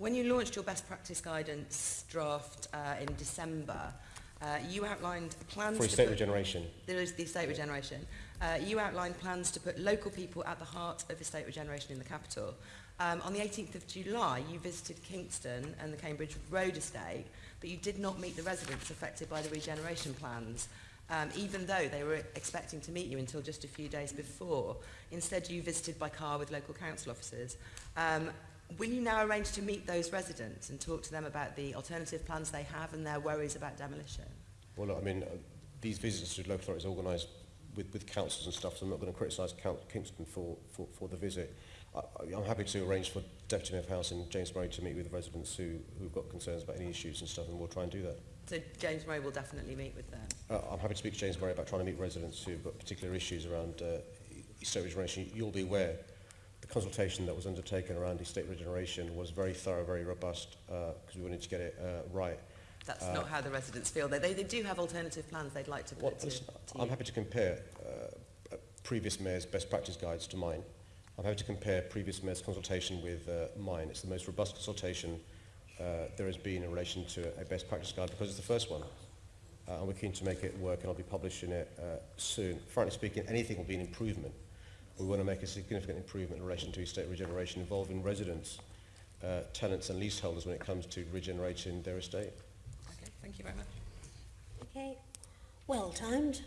When you launched your best practice guidance draft uh, in December, uh, you outlined plans For estate regeneration. there is the estate regeneration. Uh, you outlined plans to put local people at the heart of estate regeneration in the capital. Um, on the 18th of July, you visited Kingston and the Cambridge Road estate, but you did not meet the residents affected by the regeneration plans, um, even though they were expecting to meet you until just a few days before. Instead, you visited by car with local council officers. Um, will you now arrange to meet those residents and talk to them about the alternative plans they have and their worries about demolition? Well, look, I mean, uh, these visits to local authorities organised with, with councils and stuff, so I'm not going to criticise Kingston for, for, for the visit. I, I'm happy to arrange for Deputy Mayor of Housing, James Murray, to meet with the residents who, who've got concerns about any issues and stuff, and we'll try and do that. So James Murray will definitely meet with them. Uh, I'm happy to speak to James Murray about trying to meet residents who've got particular issues around uh, regeneration. You'll be aware consultation that was undertaken around estate regeneration was very thorough, very robust, because we wanted to get it uh, right. That's Uh, not how the residents feel. They, they, they do have alternative plans they'd like to put Well, to, to I'm you. happy to compare uh, uh, previous mayors' best practice guides to mine. I'm happy to compare previous mayors' consultation with uh, mine. It's the most robust consultation uh, there has been in relation to a best practice guide because it's the first one. Uh, and we're keen to make it work and I'll be publishing it uh, soon. Frankly speaking, anything will be an improvement. We want to make a significant improvement in relation to estate regeneration involving residents, uh, tenants and leaseholders when it comes to regenerating their estate. Okay, thank you very much. Okay, well timed.